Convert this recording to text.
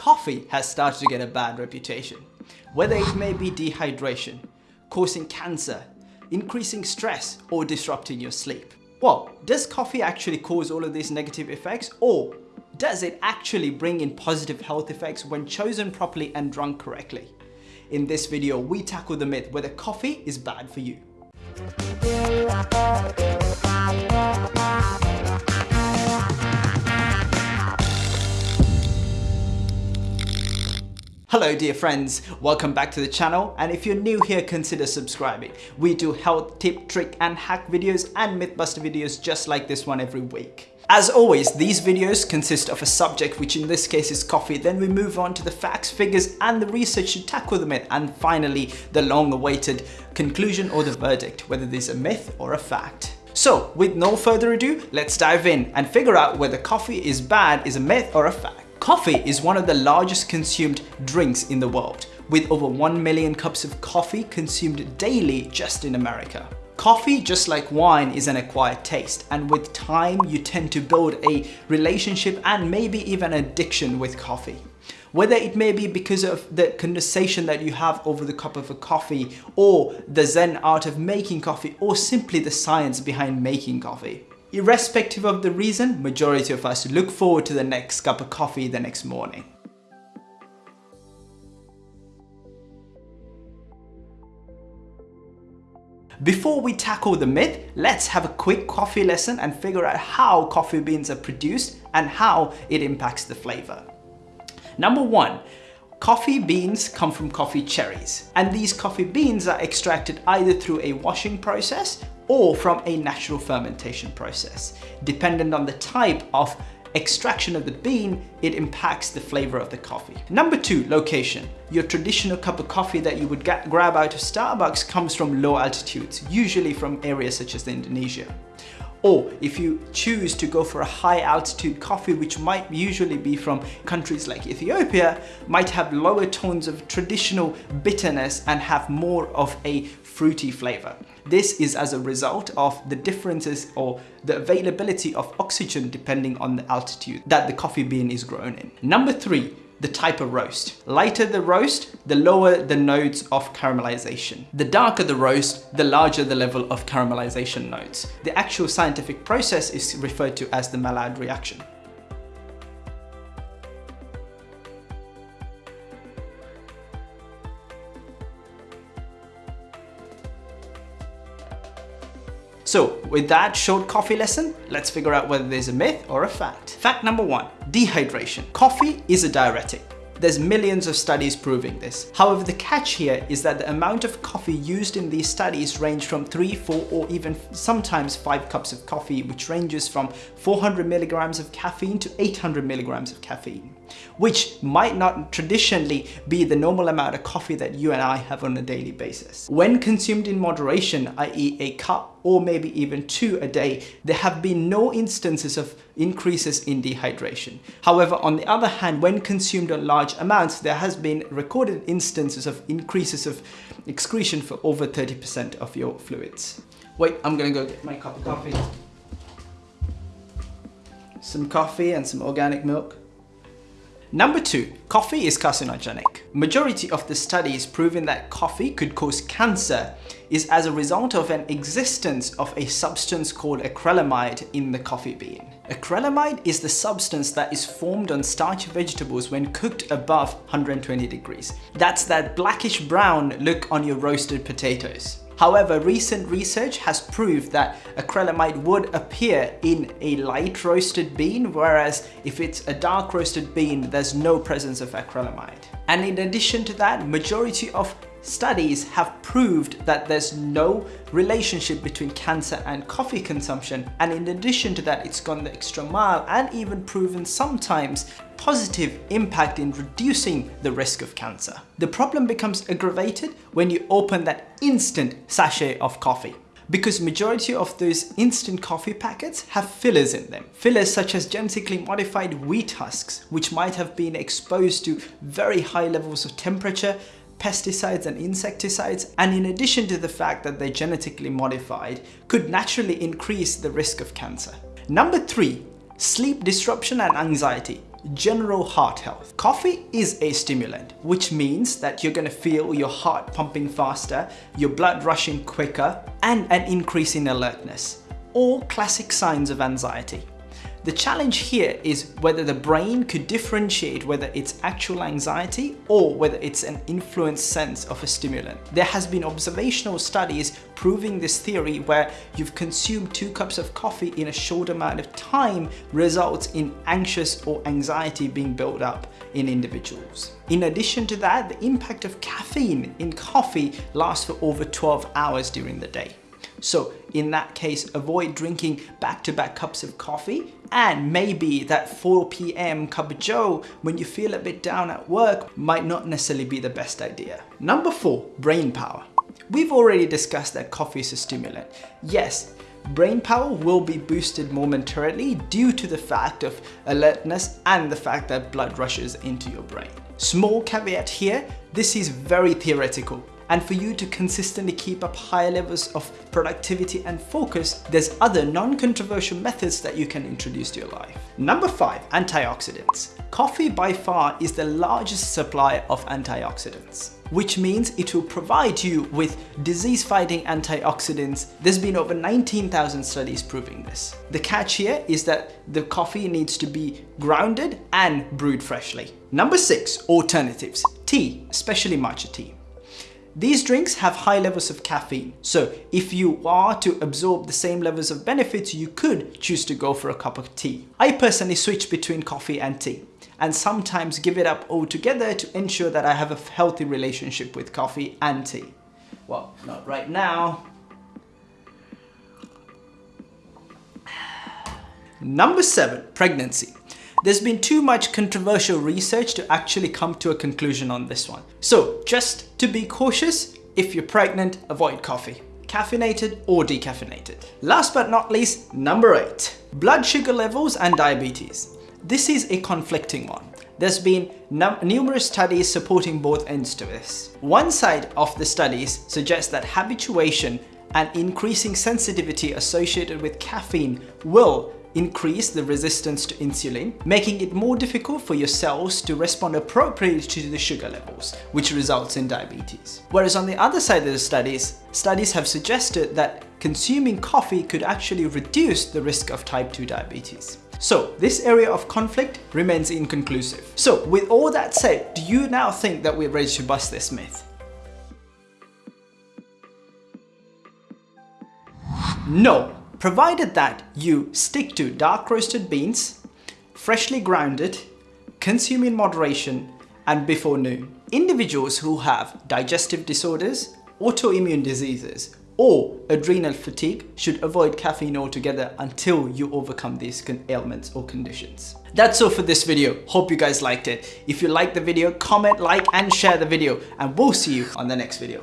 coffee has started to get a bad reputation. Whether it may be dehydration, causing cancer, increasing stress, or disrupting your sleep. Well, does coffee actually cause all of these negative effects or does it actually bring in positive health effects when chosen properly and drunk correctly? In this video, we tackle the myth whether coffee is bad for you. Hello dear friends, welcome back to the channel and if you're new here consider subscribing. We do health tip, trick and hack videos and mythbuster videos just like this one every week. As always, these videos consist of a subject which in this case is coffee, then we move on to the facts, figures and the research to tackle the myth and finally the long awaited conclusion or the verdict, whether this is a myth or a fact. So with no further ado, let's dive in and figure out whether coffee is bad, is a myth or a fact. Coffee is one of the largest consumed drinks in the world, with over 1 million cups of coffee consumed daily just in America. Coffee, just like wine, is an acquired taste, and with time you tend to build a relationship and maybe even addiction with coffee. Whether it may be because of the conversation that you have over the cup of a coffee, or the zen art of making coffee, or simply the science behind making coffee. Irrespective of the reason, majority of us look forward to the next cup of coffee the next morning. Before we tackle the myth, let's have a quick coffee lesson and figure out how coffee beans are produced and how it impacts the flavor. Number one, Coffee beans come from coffee cherries and these coffee beans are extracted either through a washing process or from a natural fermentation process. Dependent on the type of extraction of the bean, it impacts the flavor of the coffee. Number two, location. Your traditional cup of coffee that you would get, grab out of Starbucks comes from low altitudes, usually from areas such as Indonesia. Or if you choose to go for a high altitude coffee, which might usually be from countries like Ethiopia, might have lower tones of traditional bitterness and have more of a fruity flavor. This is as a result of the differences or the availability of oxygen depending on the altitude that the coffee bean is grown in. Number three, the type of roast. Lighter the roast, the lower the nodes of caramelization. The darker the roast, the larger the level of caramelization nodes. The actual scientific process is referred to as the Maillard reaction. So with that short coffee lesson, let's figure out whether there's a myth or a fact. Fact number one, dehydration. Coffee is a diuretic. There's millions of studies proving this. However, the catch here is that the amount of coffee used in these studies range from 3, 4 or even sometimes 5 cups of coffee which ranges from 400 milligrams of caffeine to 800 milligrams of caffeine which might not traditionally be the normal amount of coffee that you and I have on a daily basis. When consumed in moderation, i.e. a cup or maybe even two a day, there have been no instances of increases in dehydration. However, on the other hand, when consumed in large amounts, there has been recorded instances of increases of excretion for over 30% of your fluids. Wait, I'm gonna go get my cup of coffee. Some coffee and some organic milk. Number two, coffee is carcinogenic. Majority of the studies proving that coffee could cause cancer is as a result of an existence of a substance called acrylamide in the coffee bean. Acrylamide is the substance that is formed on starchy vegetables when cooked above 120 degrees. That's that blackish brown look on your roasted potatoes. However, recent research has proved that acrylamide would appear in a light roasted bean, whereas if it's a dark roasted bean, there's no presence of acrylamide. And in addition to that, majority of Studies have proved that there's no relationship between cancer and coffee consumption and in addition to that it's gone the extra mile and even proven sometimes positive impact in reducing the risk of cancer. The problem becomes aggravated when you open that instant sachet of coffee because majority of those instant coffee packets have fillers in them. Fillers such as genetically modified wheat husks, which might have been exposed to very high levels of temperature pesticides and insecticides, and in addition to the fact that they're genetically modified, could naturally increase the risk of cancer. Number three, sleep disruption and anxiety. general heart health. Coffee is a stimulant, which means that you're gonna feel your heart pumping faster, your blood rushing quicker, and an increase in alertness. All classic signs of anxiety. The challenge here is whether the brain could differentiate whether it's actual anxiety or whether it's an influenced sense of a stimulant. There has been observational studies proving this theory where you've consumed two cups of coffee in a short amount of time results in anxious or anxiety being built up in individuals. In addition to that, the impact of caffeine in coffee lasts for over 12 hours during the day. So in that case, avoid drinking back-to-back -back cups of coffee and maybe that 4 p.m. cup of joe when you feel a bit down at work might not necessarily be the best idea. Number four, brain power. We've already discussed that coffee is a stimulant. Yes, brain power will be boosted momentarily due to the fact of alertness and the fact that blood rushes into your brain. Small caveat here, this is very theoretical and for you to consistently keep up higher levels of productivity and focus, there's other non-controversial methods that you can introduce to your life. Number five, antioxidants. Coffee by far is the largest supplier of antioxidants which means it will provide you with disease-fighting antioxidants. There's been over 19,000 studies proving this. The catch here is that the coffee needs to be grounded and brewed freshly. Number six, alternatives. Tea, especially matcha tea. These drinks have high levels of caffeine, so if you are to absorb the same levels of benefits, you could choose to go for a cup of tea. I personally switch between coffee and tea and sometimes give it up altogether to ensure that I have a healthy relationship with coffee and tea. Well, not right now. Number seven, pregnancy. There's been too much controversial research to actually come to a conclusion on this one. So just to be cautious, if you're pregnant, avoid coffee caffeinated or decaffeinated. Last but not least, number eight, blood sugar levels and diabetes. This is a conflicting one. There's been numerous studies supporting both ends to this. One side of the studies suggests that habituation and increasing sensitivity associated with caffeine will increase the resistance to insulin, making it more difficult for your cells to respond appropriately to the sugar levels, which results in diabetes. Whereas on the other side of the studies, studies have suggested that consuming coffee could actually reduce the risk of type 2 diabetes. So this area of conflict remains inconclusive. So with all that said, do you now think that we're ready to bust this myth? No, provided that you stick to dark roasted beans, freshly grounded, consume in moderation, and before noon. Individuals who have digestive disorders, autoimmune diseases, or adrenal fatigue should avoid caffeine altogether until you overcome these ailments or conditions. That's all for this video. Hope you guys liked it. If you liked the video, comment, like, and share the video, and we'll see you on the next video.